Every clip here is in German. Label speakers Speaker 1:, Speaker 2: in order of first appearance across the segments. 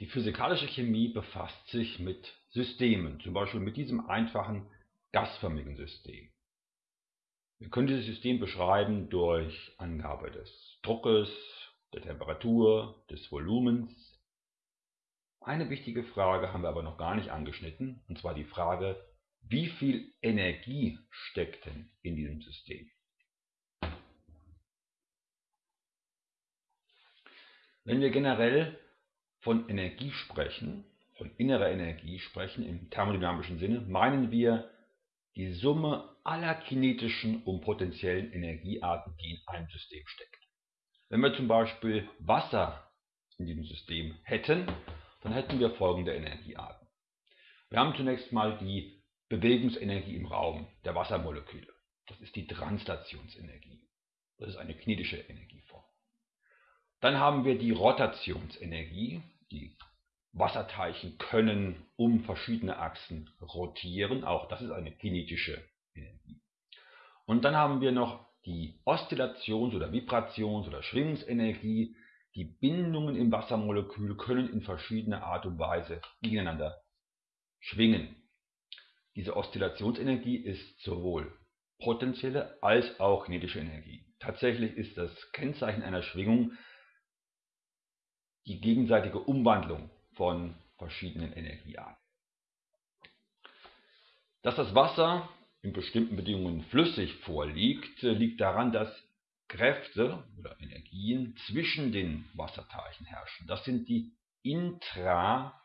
Speaker 1: Die physikalische Chemie befasst sich mit Systemen, zum Beispiel mit diesem einfachen gasförmigen System. Wir können dieses System beschreiben durch Angabe des Druckes, der Temperatur, des Volumens. Eine wichtige Frage haben wir aber noch gar nicht angeschnitten, und zwar die Frage, wie viel Energie steckt denn in diesem System? Wenn wir generell von Energie sprechen, von innerer Energie sprechen im thermodynamischen Sinne, meinen wir die Summe aller kinetischen und potenziellen Energiearten, die in einem System steckt. Wenn wir zum Beispiel Wasser in diesem System hätten, dann hätten wir folgende Energiearten. Wir haben zunächst mal die Bewegungsenergie im Raum der Wassermoleküle. Das ist die Translationsenergie. Das ist eine kinetische Energieform. Dann haben wir die Rotationsenergie. Die Wasserteilchen können um verschiedene Achsen rotieren. Auch das ist eine kinetische Energie. Und dann haben wir noch die Oszillations- oder Vibrations- oder Schwingungsenergie. Die Bindungen im Wassermolekül können in verschiedener Art und Weise gegeneinander schwingen. Diese Oszillationsenergie ist sowohl potenzielle als auch kinetische Energie. Tatsächlich ist das Kennzeichen einer Schwingung die gegenseitige Umwandlung von verschiedenen Energiearten. Dass das Wasser in bestimmten Bedingungen flüssig vorliegt, liegt daran, dass Kräfte oder Energien zwischen den Wasserteilchen herrschen. Das sind die intra,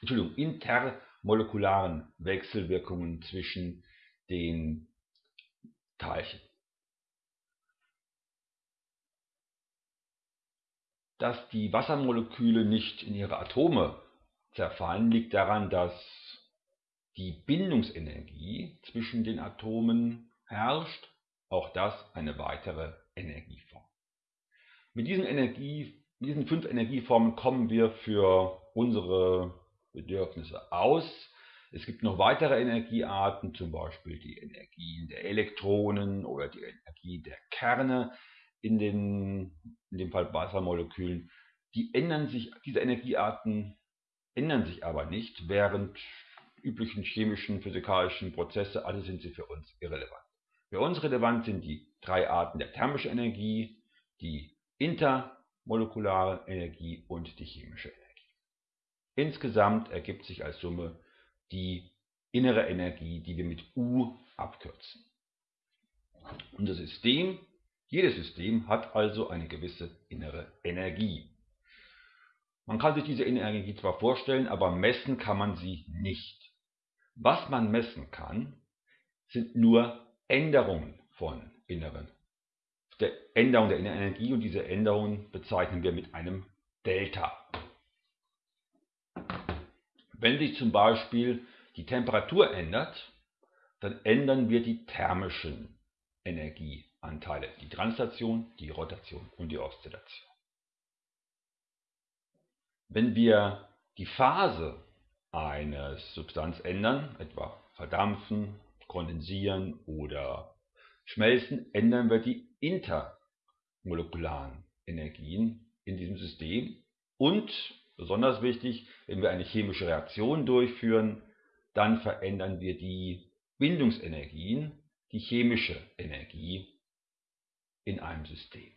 Speaker 1: Entschuldigung, intermolekularen Wechselwirkungen zwischen den Teilchen. Dass die Wassermoleküle nicht in ihre Atome zerfallen, liegt daran, dass die Bindungsenergie zwischen den Atomen herrscht. Auch das eine weitere Energieform. Mit diesen, Energie, diesen fünf Energieformen kommen wir für unsere Bedürfnisse aus. Es gibt noch weitere Energiearten, zum Beispiel die Energien der Elektronen oder die Energie der Kerne in, den, in dem Fall Wassermolekülen, die ändern sich, diese Energiearten ändern sich aber nicht, während üblichen chemischen, physikalischen Prozesse, alle sind sie für uns irrelevant. Für uns relevant sind die drei Arten der thermischen Energie, die intermolekulare Energie und die chemische Energie. Insgesamt ergibt sich als Summe die innere Energie, die wir mit U abkürzen. Unser System jedes System hat also eine gewisse innere Energie. Man kann sich diese innere Energie zwar vorstellen, aber messen kann man sie nicht. Was man messen kann, sind nur Änderungen von inneren, der Änderung der inneren Energie und diese Änderungen bezeichnen wir mit einem Delta. Wenn sich zum Beispiel die Temperatur ändert, dann ändern wir die thermischen Energie. Anteile, die Translation, die Rotation und die Oszillation. Wenn wir die Phase einer Substanz ändern, etwa verdampfen, kondensieren oder schmelzen, ändern wir die intermolekularen Energien in diesem System und, besonders wichtig, wenn wir eine chemische Reaktion durchführen, dann verändern wir die Bindungsenergien, die chemische Energie in einem System.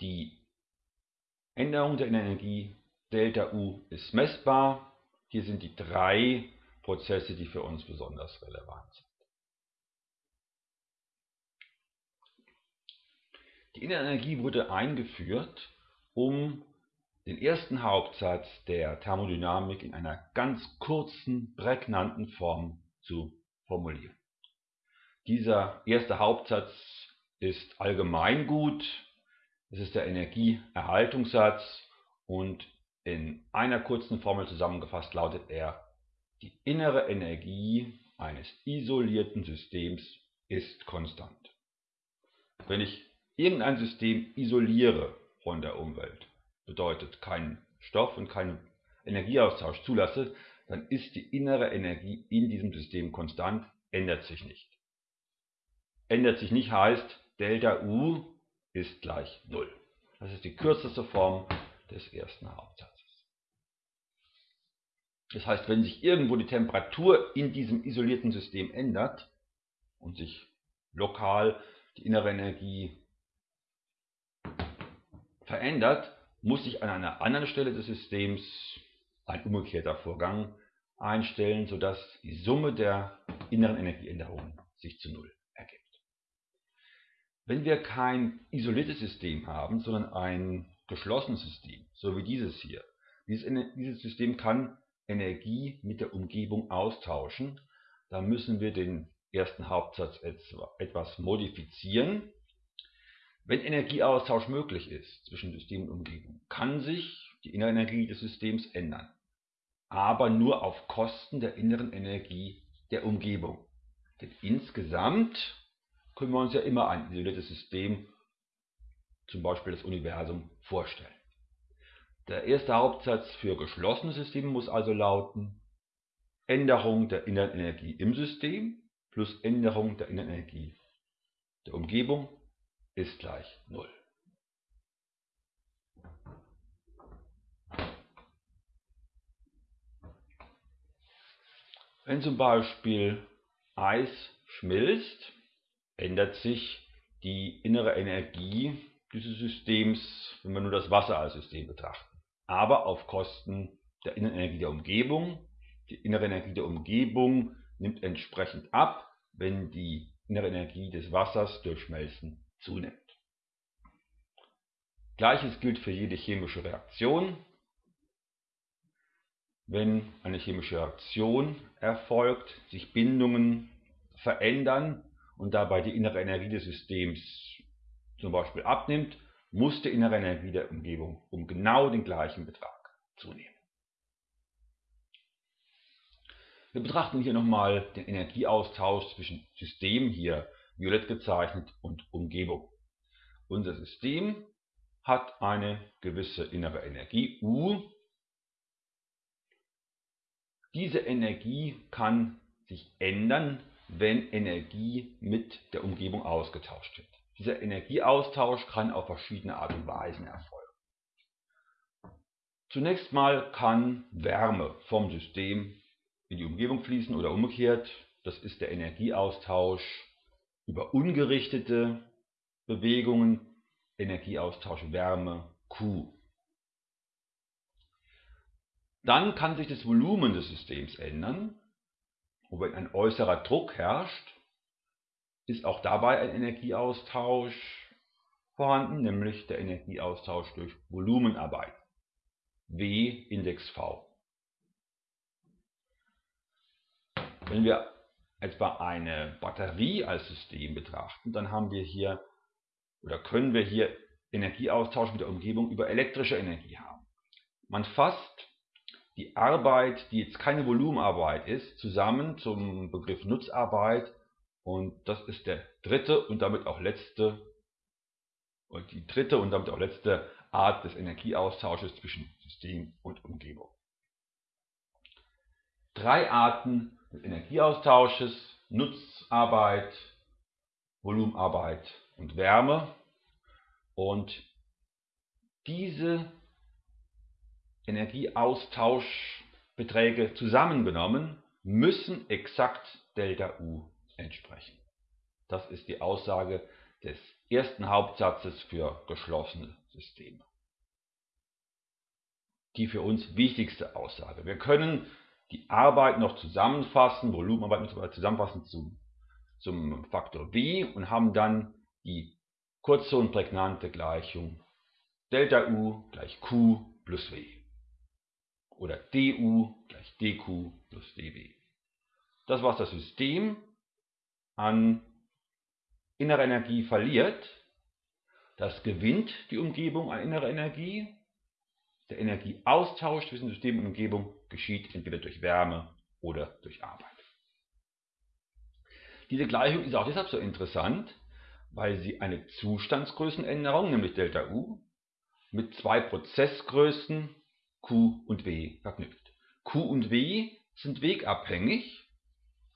Speaker 1: Die Änderung der Energie Δu ist messbar. Hier sind die drei Prozesse, die für uns besonders relevant sind. Die innere Energie wurde eingeführt, um den ersten Hauptsatz der Thermodynamik in einer ganz kurzen, prägnanten Form zu formulieren. Dieser erste Hauptsatz ist allgemeingut, es ist der Energieerhaltungssatz. Und in einer kurzen Formel zusammengefasst lautet er, die innere Energie eines isolierten Systems ist konstant. Wenn ich irgendein System isoliere von der Umwelt, bedeutet keinen Stoff und keinen Energieaustausch zulasse, dann ist die innere Energie in diesem System konstant, ändert sich nicht ändert sich nicht, heißt Delta U ist gleich 0. Das ist die kürzeste Form des ersten Hauptsatzes. Das heißt, wenn sich irgendwo die Temperatur in diesem isolierten System ändert und sich lokal die innere Energie verändert, muss sich an einer anderen Stelle des Systems ein umgekehrter Vorgang einstellen, sodass die Summe der inneren Energieänderungen sich zu Null. Wenn wir kein isoliertes System haben, sondern ein geschlossenes System, so wie dieses hier, dieses, dieses System kann Energie mit der Umgebung austauschen, dann müssen wir den ersten Hauptsatz etwas modifizieren. Wenn Energieaustausch möglich ist zwischen System und Umgebung, kann sich die innere Energie des Systems ändern, aber nur auf Kosten der inneren Energie der Umgebung. Denn insgesamt können wir uns ja immer ein isoliertes System, zum Beispiel das Universum, vorstellen. Der erste Hauptsatz für geschlossene Systeme muss also lauten, Änderung der inneren Energie im System plus Änderung der inneren Energie der Umgebung ist gleich 0. Wenn zum Beispiel Eis schmilzt, ändert sich die innere Energie dieses Systems, wenn wir nur das Wasser als System betrachten aber auf Kosten der inneren Energie der Umgebung. Die innere Energie der Umgebung nimmt entsprechend ab, wenn die innere Energie des Wassers durch Schmelzen zunimmt. Gleiches gilt für jede chemische Reaktion. Wenn eine chemische Reaktion erfolgt, sich Bindungen verändern und dabei die innere Energie des Systems zum Beispiel abnimmt, muss die innere Energie der Umgebung um genau den gleichen Betrag zunehmen. Wir betrachten hier nochmal den Energieaustausch zwischen System, hier violett gezeichnet, und Umgebung. Unser System hat eine gewisse innere Energie, U. Diese Energie kann sich ändern, wenn Energie mit der Umgebung ausgetauscht wird. Dieser Energieaustausch kann auf verschiedene Art und Weisen erfolgen. Zunächst mal kann Wärme vom System in die Umgebung fließen oder umgekehrt. Das ist der Energieaustausch über ungerichtete Bewegungen, Energieaustausch Wärme Q. Dann kann sich das Volumen des Systems ändern. Und wenn ein äußerer Druck herrscht, ist auch dabei ein Energieaustausch vorhanden, nämlich der Energieaustausch durch Volumenarbeit. W Index V. Wenn wir etwa eine Batterie als System betrachten, dann haben wir hier oder können wir hier Energieaustausch mit der Umgebung über elektrische Energie haben. Man fasst die Arbeit, die jetzt keine Volumenarbeit ist, zusammen zum Begriff Nutzarbeit und das ist der dritte und damit auch letzte die dritte und damit auch letzte Art des Energieaustausches zwischen System und Umgebung. Drei Arten des Energieaustausches, Nutzarbeit, Volumenarbeit und Wärme. Und diese Energieaustauschbeträge zusammengenommen müssen exakt Delta U entsprechen. Das ist die Aussage des ersten Hauptsatzes für geschlossene Systeme. Die für uns wichtigste Aussage. Wir können die Arbeit noch zusammenfassen, Volumenarbeit noch zusammenfassen zum, zum Faktor W und haben dann die kurze und prägnante Gleichung Delta U gleich Q plus W. Oder du gleich dq plus dw. Das war das System an innerer Energie verliert, das gewinnt die Umgebung an innerer Energie. Der Energieaustausch zwischen System und Umgebung geschieht entweder durch Wärme oder durch Arbeit. Diese Gleichung ist auch deshalb so interessant, weil sie eine Zustandsgrößenänderung, nämlich ΔU, mit zwei Prozessgrößen Q und W verknüpft. Q und W sind wegabhängig,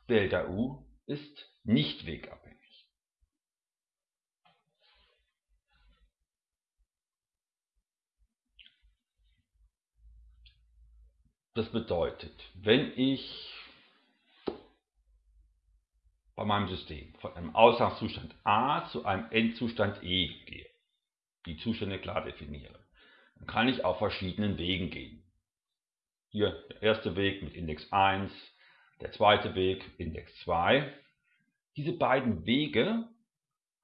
Speaker 1: Δu ist nicht wegabhängig. Das bedeutet, wenn ich bei meinem System von einem Ausgangszustand A zu einem Endzustand E gehe, die Zustände klar definiere, kann ich auf verschiedenen Wegen gehen. Hier der erste Weg mit Index 1, der zweite Weg Index 2. Diese beiden Wege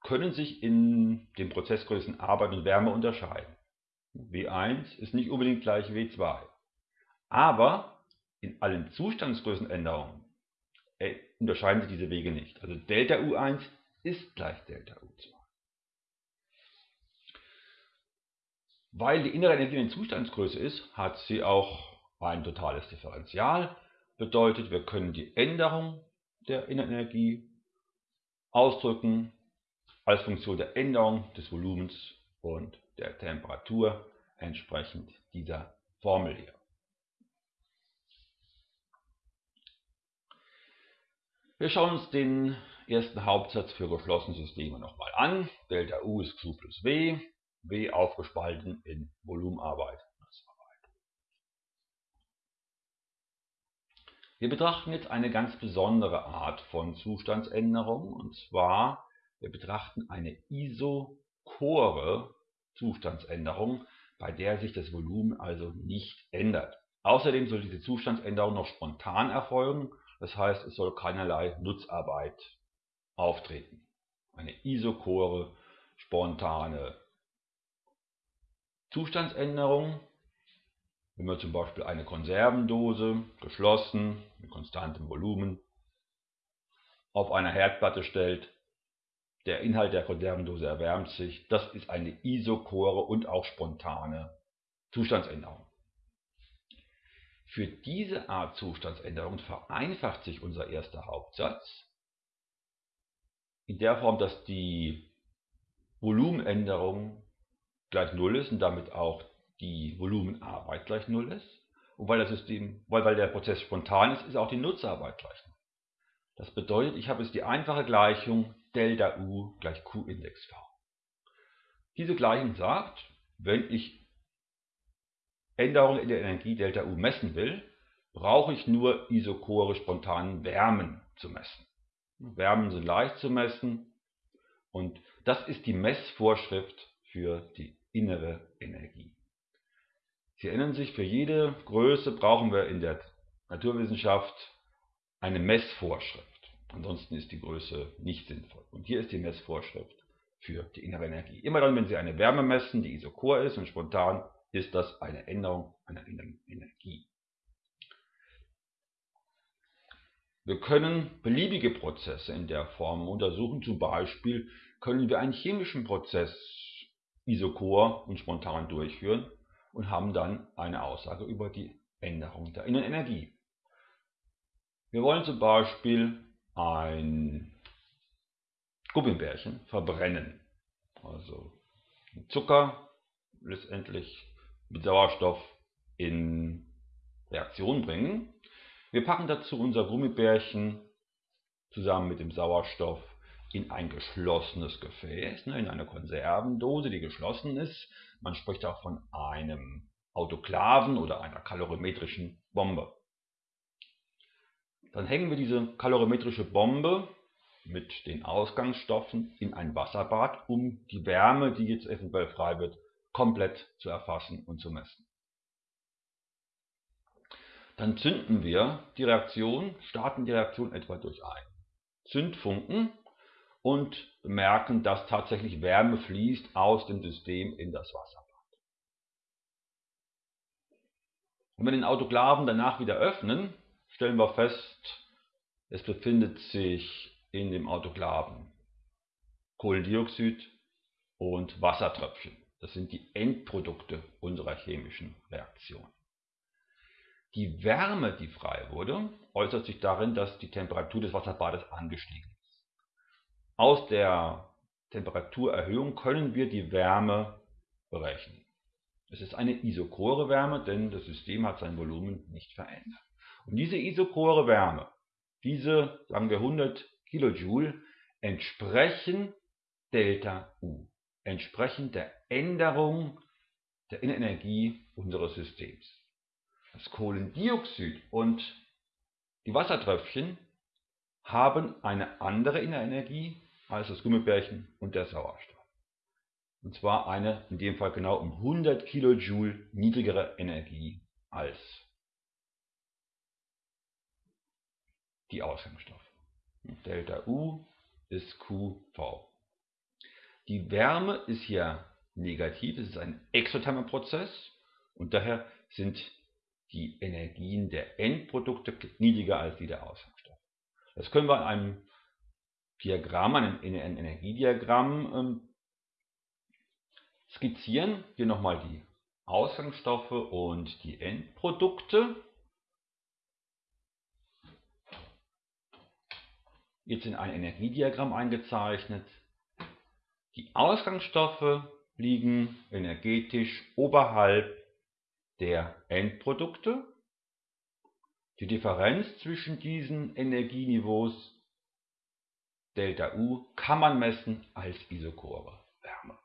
Speaker 1: können sich in den Prozessgrößen Arbeit und Wärme unterscheiden. W1 ist nicht unbedingt gleich W2. Aber in allen Zustandsgrößenänderungen äh, unterscheiden sich diese Wege nicht. Also Delta U1 ist gleich Delta U2. Weil die innere Energie in Zustandsgröße ist, hat sie auch ein totales Differential. Bedeutet, wir können die Änderung der Innerenergie ausdrücken als Funktion der Änderung des Volumens und der Temperatur entsprechend dieser Formel hier. Wir schauen uns den ersten Hauptsatz für geschlossene Systeme nochmal an. Delta U ist Q plus W, W aufgespalten in Volumenarbeit. Wir betrachten jetzt eine ganz besondere Art von Zustandsänderung und zwar wir betrachten eine isochore Zustandsänderung, bei der sich das Volumen also nicht ändert. Außerdem soll diese Zustandsänderung noch spontan erfolgen das heißt, es soll keinerlei Nutzarbeit auftreten. Eine isochore, spontane Zustandsänderung, wenn man zum Beispiel eine Konservendose, geschlossen, mit konstantem Volumen, auf einer Herdplatte stellt, der Inhalt der Konservendose erwärmt sich, das ist eine isochore und auch spontane Zustandsänderung. Für diese Art Zustandsänderung vereinfacht sich unser erster Hauptsatz in der Form, dass die Volumenänderung gleich 0 ist und damit auch die Volumenarbeit gleich 0 ist. Und weil, das System, weil, weil der Prozess spontan ist, ist auch die Nutzarbeit gleich 0. Das bedeutet, ich habe jetzt die einfache Gleichung Delta U gleich Q Index V. Diese Gleichung sagt, wenn ich Änderungen in der Energie Delta U messen will, brauche ich nur isochore spontanen Wärmen zu messen. Wärmen sind leicht zu messen und das ist die Messvorschrift für die innere Energie. Sie erinnern sich, für jede Größe brauchen wir in der Naturwissenschaft eine Messvorschrift. Ansonsten ist die Größe nicht sinnvoll. Und hier ist die Messvorschrift für die innere Energie. Immer dann, wenn Sie eine Wärme messen, die isochor ist und spontan, ist das eine Änderung einer inneren Energie. Wir können beliebige Prozesse in der Form untersuchen. Zum Beispiel können wir einen chemischen Prozess isochor und spontan durchführen und haben dann eine Aussage über die Änderung der Innenenergie. Wir wollen zum Beispiel ein Gummibärchen verbrennen. Also Zucker letztendlich mit Sauerstoff in Reaktion bringen. Wir packen dazu unser Gummibärchen zusammen mit dem Sauerstoff in ein geschlossenes Gefäß, ne, in eine Konservendose, die geschlossen ist. Man spricht auch von einem Autoklaven oder einer kalorimetrischen Bombe. Dann hängen wir diese kalorimetrische Bombe mit den Ausgangsstoffen in ein Wasserbad, um die Wärme, die jetzt eventuell frei wird, komplett zu erfassen und zu messen. Dann zünden wir die Reaktion, starten die Reaktion etwa durch einen Zündfunken und merken, dass tatsächlich Wärme fließt aus dem System in das Wasserbad. Wenn wir den Autoklaven danach wieder öffnen, stellen wir fest, es befindet sich in dem Autoklaven Kohlendioxid und Wassertröpfchen. Das sind die Endprodukte unserer chemischen Reaktion. Die Wärme, die frei wurde, äußert sich darin, dass die Temperatur des Wasserbades angestiegen ist. Aus der Temperaturerhöhung können wir die Wärme berechnen. Es ist eine isochore Wärme, denn das System hat sein Volumen nicht verändert. Und diese isochore Wärme, diese, sagen wir 100 Kilojoule, entsprechen Delta U entsprechend der Änderung der Innenenergie unseres Systems. Das Kohlendioxid und die Wassertröpfchen haben eine andere Innerenergie das Gummibärchen und der Sauerstoff. Und zwar eine, in dem Fall genau um 100 Kilojoule niedrigere Energie als die Ausgangsstoffe. Delta U ist QV. Die Wärme ist hier negativ, es ist ein exothermer Prozess und daher sind die Energien der Endprodukte niedriger als die der Ausgangsstoffe. Das können wir an einem Diagramm, einem, einem Energiediagramm ähm, skizzieren. Hier nochmal die Ausgangsstoffe und die Endprodukte. Jetzt in ein Energiediagramm eingezeichnet. Die Ausgangsstoffe liegen energetisch oberhalb der Endprodukte. Die Differenz zwischen diesen Energieniveaus Delta U kann man messen als Isochore Wärme.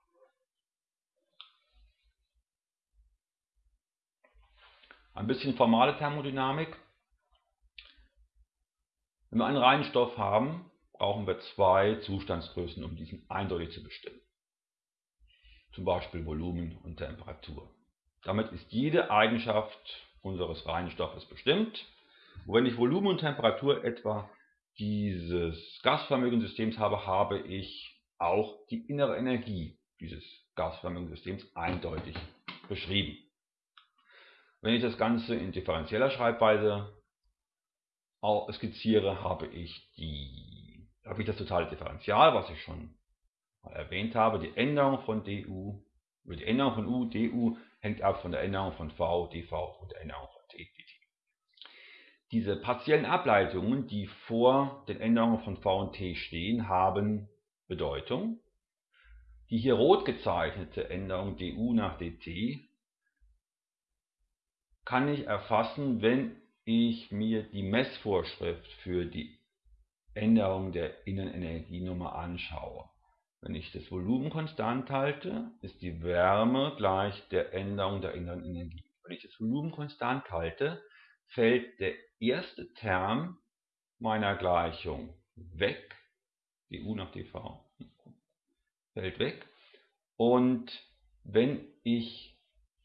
Speaker 1: Ein bisschen formale Thermodynamik. Wenn wir einen reinen Stoff haben, brauchen wir zwei Zustandsgrößen, um diesen eindeutig zu bestimmen. Zum Beispiel Volumen und Temperatur. Damit ist jede Eigenschaft unseres reinen Stoffes bestimmt. Und wenn ich Volumen und Temperatur etwa dieses gasförmigen Systems habe, habe ich auch die innere Energie dieses gasförmigen Systems eindeutig beschrieben. Wenn ich das Ganze in differenzieller Schreibweise skizziere, habe ich, die, habe ich das totale Differential, was ich schon mal erwähnt habe, die Änderung von du, die Änderung von u, du hängt ab von der Änderung von v, dv und der Änderung von t, dt. Diese partiellen Ableitungen, die vor den Änderungen von v und t stehen, haben Bedeutung. Die hier rot gezeichnete Änderung du nach dt kann ich erfassen, wenn ich mir die Messvorschrift für die Änderung der Innenenergienummer anschaue. Wenn ich das Volumen konstant halte, ist die Wärme gleich der Änderung der inneren Energie. Wenn ich das Volumen konstant halte, fällt der erste Term meiner Gleichung weg, du nach dv, fällt weg. Und wenn ich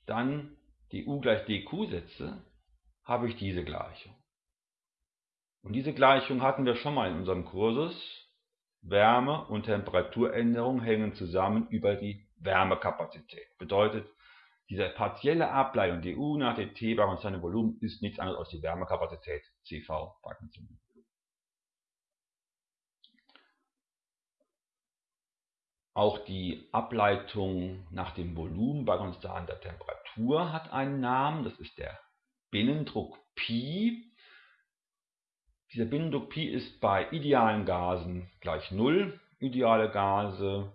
Speaker 1: dann du gleich dq setze, habe ich diese Gleichung. Und diese Gleichung hatten wir schon mal in unserem Kursus Wärme- und Temperaturänderung hängen zusammen über die Wärmekapazität. Bedeutet, diese partielle Ableitung du nach dt bei konstantem Volumen ist nichts anderes als die Wärmekapazität Cv. Auch die Ableitung nach dem Volumen bei konstanter Temperatur hat einen Namen, das ist der Binnendruck Pi. Dieser Binnendruck Pi ist bei idealen Gasen gleich 0. Ideale Gase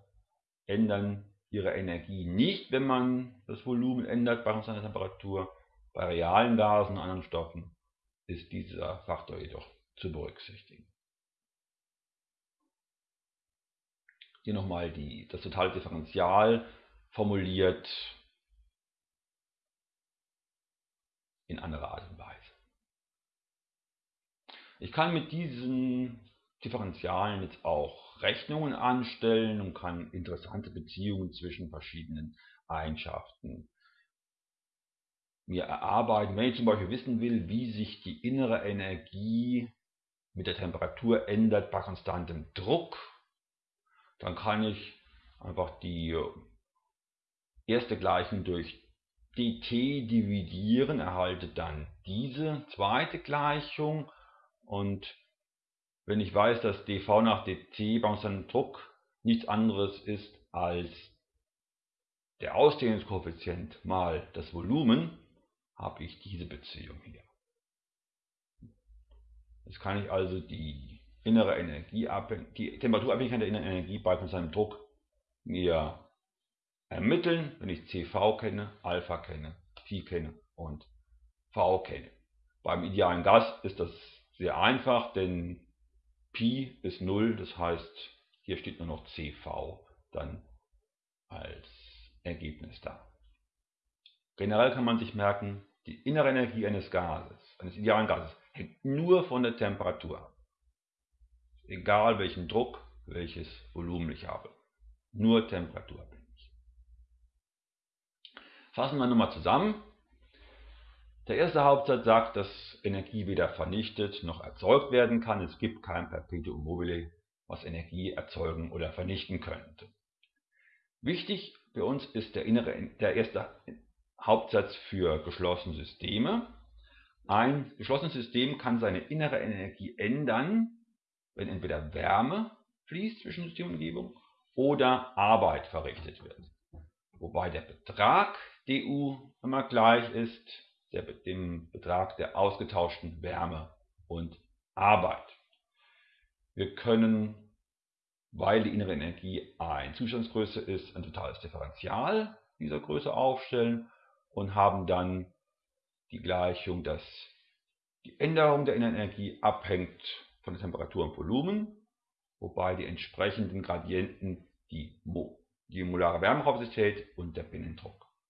Speaker 1: ändern ihre Energie nicht, wenn man das Volumen ändert bei konstanter Temperatur. Bei realen Gasen und anderen Stoffen ist dieser Faktor jedoch zu berücksichtigen. Hier nochmal die, das totale Differential formuliert in anderer Art und Weise. Ich kann mit diesen Differentialen jetzt auch Rechnungen anstellen und kann interessante Beziehungen zwischen verschiedenen Eigenschaften mir erarbeiten. Wenn ich zum Beispiel wissen will, wie sich die innere Energie mit der Temperatur ändert bei konstantem Druck, dann kann ich einfach die erste Gleichung durch dt dividieren, erhalte dann diese zweite Gleichung und wenn ich weiß, dass dv nach dt bei unserem Druck nichts anderes ist als der Ausdehnungskoeffizient mal das Volumen, habe ich diese Beziehung hier. Jetzt kann ich also die innere Energie, die Temperaturabhängigkeit der inneren Energie bei seinem Druck mir ermitteln, wenn ich CV kenne, Alpha kenne, Phi kenne und V kenne. Beim idealen Gas ist das sehr einfach, denn Pi ist 0, das heißt, hier steht nur noch CV dann als Ergebnis da. Generell kann man sich merken, die innere Energie eines Gases, eines idealen Gases, hängt nur von der Temperatur ab. Egal welchen Druck, welches Volumen ich habe. Nur temperaturabhängig. Fassen wir nochmal zusammen. Der erste Hauptsatz sagt, dass Energie weder vernichtet noch erzeugt werden kann. Es gibt kein Perpetuum mobile, was Energie erzeugen oder vernichten könnte. Wichtig für uns ist der, innere, der erste Hauptsatz für geschlossene Systeme. Ein geschlossenes System kann seine innere Energie ändern, wenn entweder Wärme fließt zwischen System und Umgebung oder Arbeit verrichtet wird. Wobei der Betrag du immer gleich ist der, dem Betrag der ausgetauschten Wärme und Arbeit. Wir können, weil die innere Energie eine Zustandsgröße ist, ein totales Differential dieser Größe aufstellen und haben dann die Gleichung, dass die Änderung der inneren Energie abhängt von der Temperatur und Volumen, wobei die entsprechenden Gradienten die, die molare Wärmekapazität und der Binnendruck